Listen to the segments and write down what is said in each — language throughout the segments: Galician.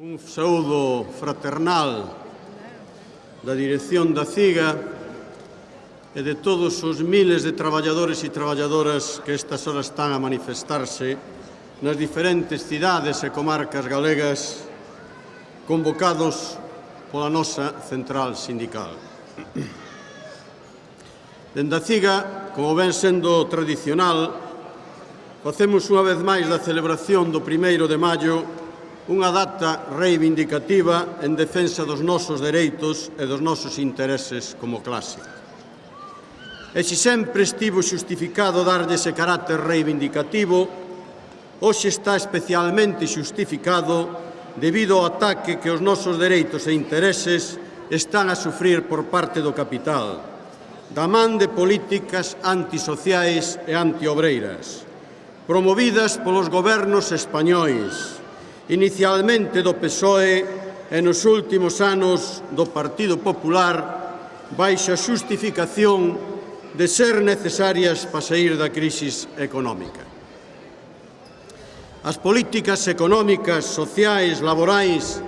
Un saúdo fraternal da dirección da CIGA e de todos os miles de traballadores e traballadoras que estas horas están a manifestarse nas diferentes cidades e comarcas galegas convocados pola nosa central sindical. Dende a CIGA, como ven sendo tradicional, facemos unha vez máis da celebración do primeiro de maio unha data reivindicativa en defensa dos nosos dereitos e dos nosos intereses como clase. E se sempre estivo xustificado darlle ese carácter reivindicativo, hoxe está especialmente xustificado debido ao ataque que os nosos dereitos e intereses están a sufrir por parte do capital, da man de políticas antisociais e antiobreiras, promovidas polos gobernos españois, inicialmente do PSOE e nos últimos anos do Partido Popular baixa xustificación de ser necesarias para sair da crisis económica. As políticas económicas, sociais, laborais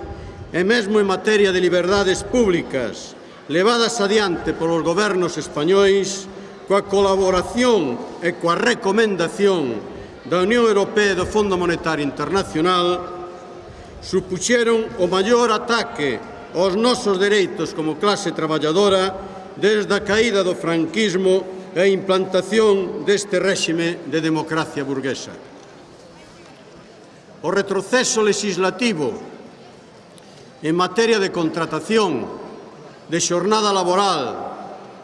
e mesmo en materia de liberdades públicas levadas adiante polos gobernos españois coa colaboración e coa recomendación da Unión Europea e do Fondo Monetario Internacional supuxeron o maior ataque aos nosos dereitos como clase traballadora desde a caída do franquismo e a implantación deste réxime de democracia burguesa. O retroceso legislativo en materia de contratación, de xornada laboral,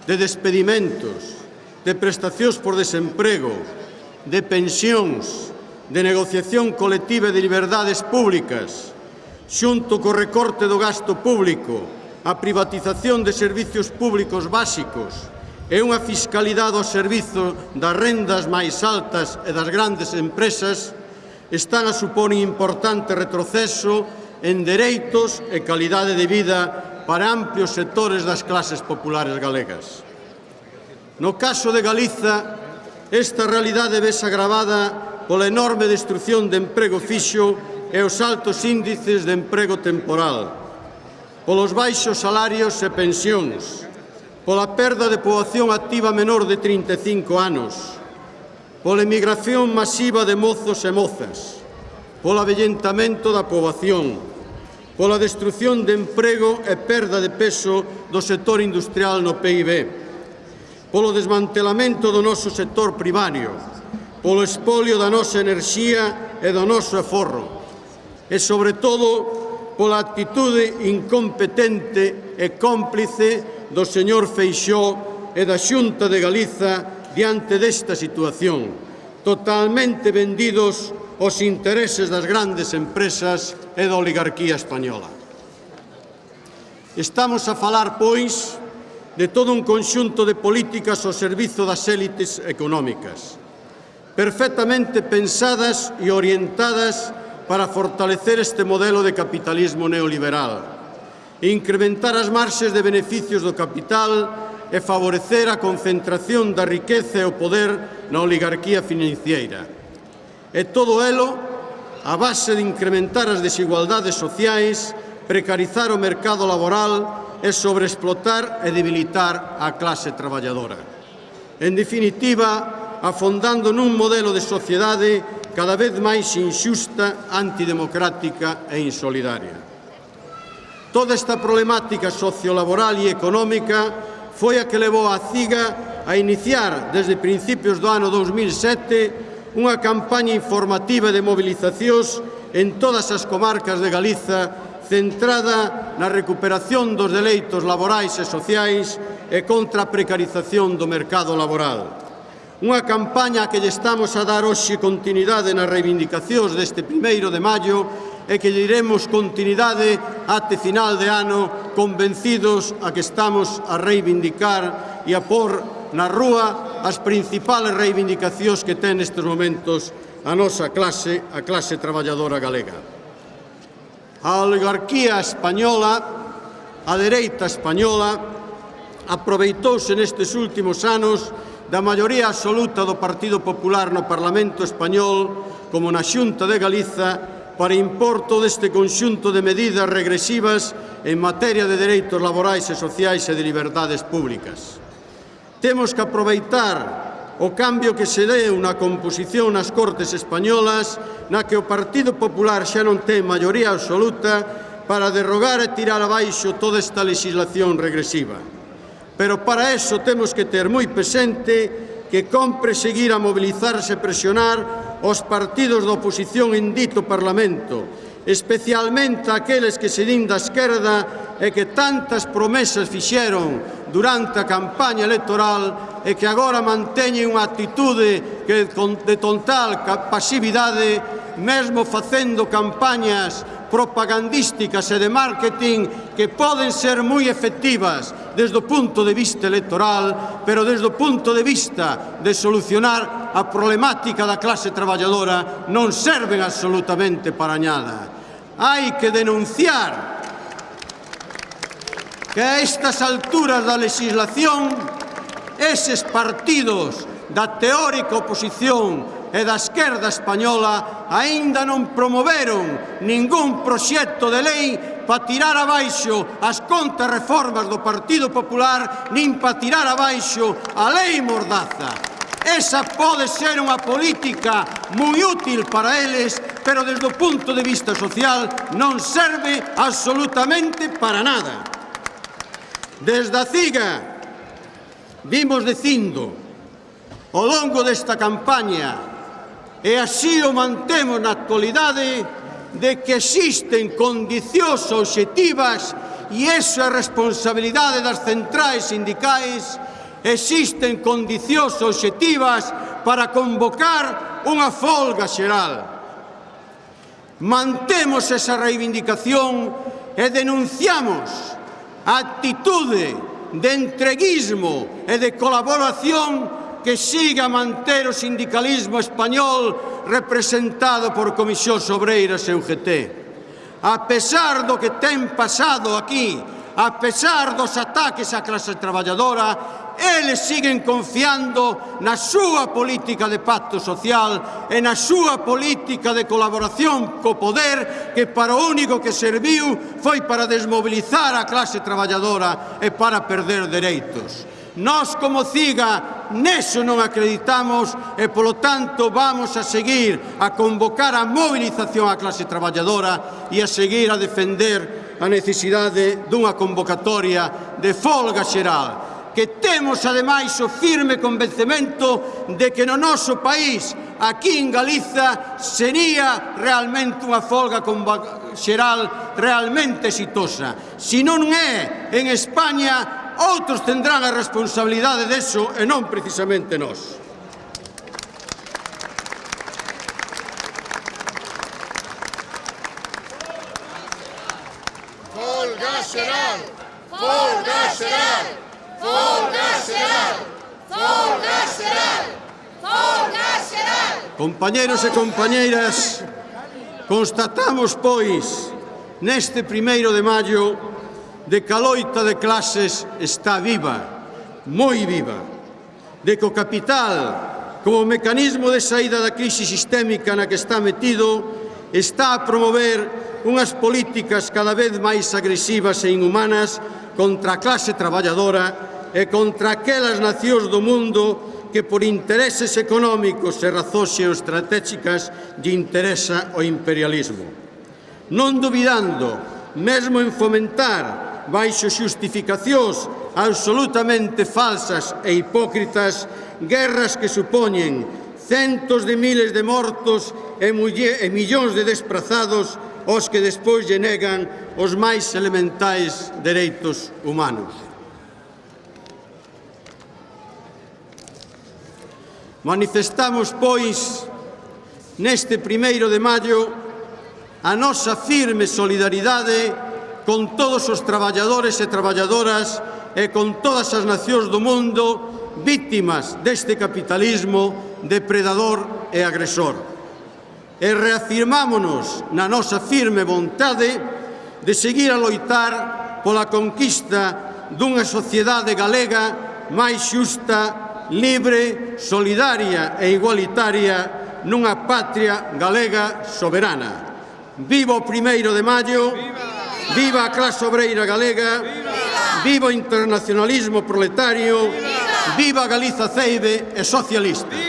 de despedimentos, de prestacións por desemprego, de pensións, de negociación colectiva de liberdades públicas, xunto co recorte do gasto público, a privatización de servizos públicos básicos e unha fiscalidade ao servizo das rendas máis altas e das grandes empresas, están a supor un importante retroceso en dereitos e calidade de vida para amplios sectores das clases populares galegas. No caso de Galiza, esta realidade ves agravada pola enorme destrucción de emprego fixo e os altos índices de emprego temporal, polos baixos salarios e pensións, pola perda de poboación activa menor de 35 anos, pola emigración masiva de mozos e mozas, pola avellentamento da poboación, pola destrucción de emprego e perda de peso do sector industrial no PIB, polo desmantelamento do noso sector primario, polo espolio da nosa enerxía e do noso aforro, e, sobre todo, pola actitude incompetente e cómplice do señor Feixó e da Xunta de Galiza diante desta situación, totalmente vendidos os intereses das grandes empresas e da oligarquía española. Estamos a falar, pois, de todo un conxunto de políticas ao servizo das élites económicas, perfectamente pensadas e orientadas para fortalecer este modelo de capitalismo neoliberal, incrementar as marxes de beneficios do capital e favorecer a concentración da riqueza e o poder na oligarquía financiera. E todo elo a base de incrementar as desigualdades sociais, precarizar o mercado laboral e sobreexplotar e debilitar a clase traballadora. En definitiva, afondando nun modelo de sociedade cada vez máis inxusta, antidemocrática e insolidaria. Toda esta problemática sociolaboral e económica foi a que levou a CIGA a iniciar desde principios do ano 2007 unha campaña informativa de movilizacións en todas as comarcas de Galiza centrada na recuperación dos deleitos laborais e sociais e contra a precarización do mercado laboral. Unha campaña que lle estamos a dar hoxe continuidade nas reivindicacións deste primeiro de maio e que lle iremos continuidade até final de ano convencidos a que estamos a reivindicar e a por na rúa as principales reivindicacións que ten nestes momentos a nosa clase, a clase traballadora galega. A oligarquía española, a dereita española, aproveitouse nestes últimos anos da maioría absoluta do Partido Popular no Parlamento Español como na Xunta de Galiza para importo deste conxunto de medidas regresivas en materia de dereitos laborais e sociais e de liberdades públicas. Temos que aproveitar o cambio que se deu na composición nas Cortes Españolas na que o Partido Popular xa non ten maioría absoluta para derrogar e tirar abaixo toda esta legislación regresiva. Pero para eso temos que ter moi presente que compre seguir a mobilizarse e presionar os partidos da oposición en dito Parlamento, especialmente aqueles que se din da esquerda e que tantas promesas fixeron durante a campaña electoral e que agora manteñen unha actitude que de total pasividade mesmo facendo campañas propagandísticas e de marketing que poden ser moi efectivas desde o punto de vista electoral, pero desde o punto de vista de solucionar a problemática da clase traballadora non serven absolutamente para nada. Hai que denunciar que a estas alturas da legislación eses partidos da teórica oposición e da esquerda española aínda non promoveron ningún proxecto de lei para tirar abaixo as contrarreformas do Partido Popular nin para tirar abaixo a lei Mordaza. Esa pode ser unha política moi útil para eles, pero desde o punto de vista social non serve absolutamente para nada. Desde a CIGA vimos dicindo ao longo desta campaña e así o mantemos na actualidade de que existen condicións objetivas e esa é responsabilidade das centrais sindicais existen condicións objetivas para convocar unha folga xeral. Mantemos esa reivindicación e denunciamos a actitude de entreguismo e de colaboración que siga a manter o sindicalismo español representado por Comisións Obreiras e UGT. A pesar do que ten pasado aquí, a pesar dos ataques á clase traballadora, eles siguen confiando na súa política de pacto social e na súa política de colaboración co poder que para o único que serviu foi para desmobilizar a clase traballadora e para perder dereitos. Nós como CIGA Neso non acreditamos e, polo tanto, vamos a seguir a convocar a movilización á clase traballadora e a seguir a defender a necesidade dunha convocatoria de folga xeral que temos, ademais, o firme convencemento de que no noso país, aquí en Galiza, sería realmente unha folga xeral realmente exitosa. Si non é en España, Outros tendrán a responsabilidade deso e non precisamente nós. Folga xeral! Folga xeral! Folga xeral! Folga xeral! Folga xeral! Compañeros e compañeiras, constatamos, pois, neste primeiro de maio, de que a loita de clases está viva, moi viva, de que o capital, como mecanismo de saída da crise sistémica na que está metido, está a promover unhas políticas cada vez máis agresivas e inhumanas contra a clase traballadora e contra aquelas nacións do mundo que por intereses económicos e razóns estratégicas lle interesa o imperialismo. Non dubidando, mesmo en fomentar baixo xustificacións absolutamente falsas e hipócritas, guerras que supoñen centos de miles de mortos e, e millóns de desprazados os que despois lle negan os máis elementais dereitos humanos. Manifestamos, pois, neste primeiro de maio, a nosa firme solidaridade e con todos os traballadores e traballadoras e con todas as nacións do mundo vítimas deste capitalismo depredador e agresor. E reafirmámonos na nosa firme vontade de seguir a loitar pola conquista dunha sociedade galega máis xusta, libre, solidaria e igualitaria nunha patria galega soberana. Viva o primeiro de maio! Viva! Viva a clase obreira galega, viva o internacionalismo proletario, viva! Galiza Ceide e socialista.